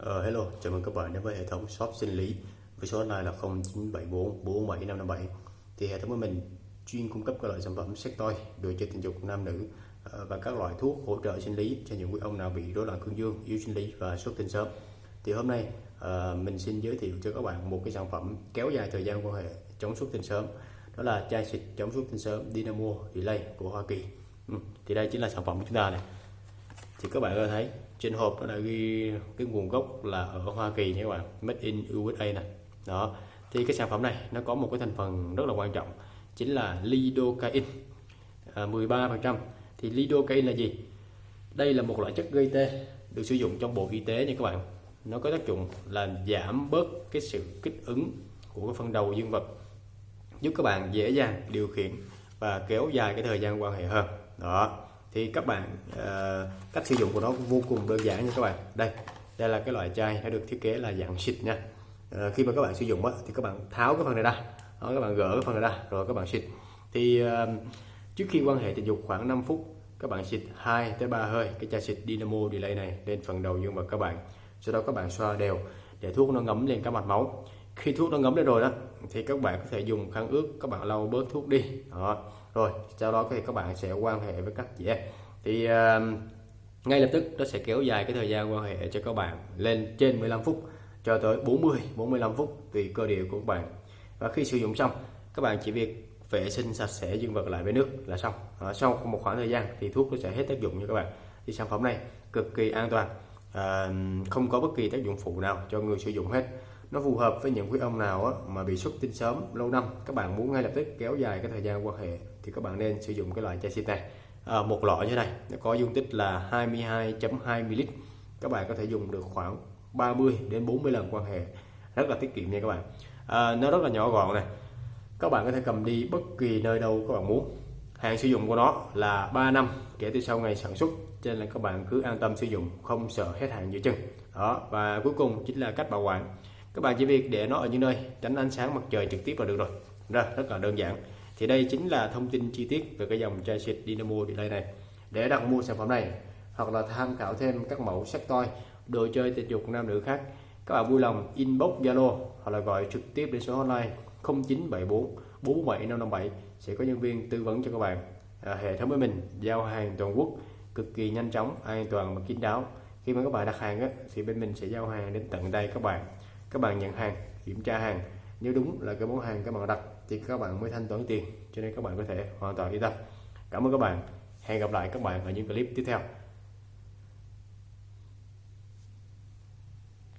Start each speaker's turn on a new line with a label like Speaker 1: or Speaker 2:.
Speaker 1: Uh, hello, chào mừng các bạn đến với hệ thống shop sinh lý với số hotline là 0974 47557 thì hệ thống của mình chuyên cung cấp các loại sản phẩm sex toy đồ chơi tình dục nam nữ uh, và các loại thuốc hỗ trợ sinh lý cho những quý ông nào bị rối loạn cương dương yếu sinh lý và xuất tinh sớm. Thì hôm nay uh, mình xin giới thiệu cho các bạn một cái sản phẩm kéo dài thời gian quan hệ chống xuất tinh sớm đó là chai xịt chống xuất tinh sớm Dynamo Delay của Hoa Kỳ. Ừ, thì đây chính là sản phẩm của chúng ta này. Thì các bạn có thấy trên hộp nó đã ghi cái nguồn gốc là ở Hoa Kỳ nha các bạn. Made in USA này đó. Thì cái sản phẩm này nó có một cái thành phần rất là quan trọng chính là lidocaine. À, 13% thì lidocaine là gì? Đây là một loại chất gây tê được sử dụng trong bộ y tế nha các bạn. Nó có tác dụng là giảm bớt cái sự kích ứng của cái phần đầu dương vật giúp các bạn dễ dàng điều khiển và kéo dài cái thời gian quan hệ hơn. Đó thì các bạn uh, cách sử dụng của nó vô cùng đơn giản nha các bạn. Đây đây là cái loại chai đã được thiết kế là dạng xịt nha. Uh, khi mà các bạn sử dụng đó thì các bạn tháo cái phần này ra. Đó, các bạn gỡ cái phần này ra rồi các bạn xịt. Thì uh, trước khi quan hệ tình dục khoảng 5 phút các bạn xịt 2 tới 3 hơi. Cái chai xịt Dynamo Delay này lên phần đầu dương vật các bạn. Sau đó các bạn xoa đều để thuốc nó ngấm lên các mạch máu khi thuốc nó ngấm lên rồi đó thì các bạn có thể dùng khăn ướt các bạn lau bớt thuốc đi. Đó. Rồi sau đó thì các bạn sẽ quan hệ với các chị em thì uh, ngay lập tức nó sẽ kéo dài cái thời gian quan hệ cho các bạn lên trên 15 phút cho tới 40 45 phút tùy cơ địa của các bạn. Và khi sử dụng xong các bạn chỉ việc vệ sinh sạch sẽ dương vật lại với nước là xong. À, sau một khoảng thời gian thì thuốc nó sẽ hết tác dụng như các bạn. Thì sản phẩm này cực kỳ an toàn à, không có bất kỳ tác dụng phụ nào cho người sử dụng hết nó phù hợp với những quý ông nào á, mà bị xuất tinh sớm lâu năm. Các bạn muốn ngay lập tức kéo dài cái thời gian quan hệ thì các bạn nên sử dụng cái loại chai xịt này. À, một lọ như này nó có dung tích là 22.2 ml các bạn có thể dùng được khoảng 30 đến 40 lần quan hệ. Rất là tiết kiệm nha các bạn. À, nó rất là nhỏ gọn này. Các bạn có thể cầm đi bất kỳ nơi đâu các bạn muốn. Hạn sử dụng của nó là 3 năm kể từ sau ngày sản xuất cho nên là các bạn cứ an tâm sử dụng không sợ hết hạn giữa chân đó và cuối cùng chính là cách bảo quản các bạn chỉ việc để nó ở những nơi tránh ánh sáng mặt trời trực tiếp là được rồi. Rồi rất là đơn giản. Thì đây chính là thông tin chi tiết về cái dòng chai xịt Dynamo Delay này. Để đặt mua sản phẩm này hoặc là tham khảo thêm các mẫu sắc toy đồ chơi tình dục nam nữ khác các bạn vui lòng inbox Zalo hoặc là gọi trực tiếp đến số hotline 0974 47557 sẽ có nhân viên tư vấn cho các bạn. À, hệ thống với mình giao hàng toàn quốc cực kỳ nhanh chóng an toàn và kín đáo. Khi mà các bạn đặt hàng á, thì bên mình sẽ giao hàng đến tận tay các bạn các bạn nhận hàng, kiểm tra hàng. Nếu đúng là cái món hàng các bạn đặt thì các bạn mới thanh toán tiền. Cho nên các bạn có thể hoàn toàn yên tâm. Cảm ơn các bạn. Hẹn gặp lại các bạn ở những clip tiếp theo.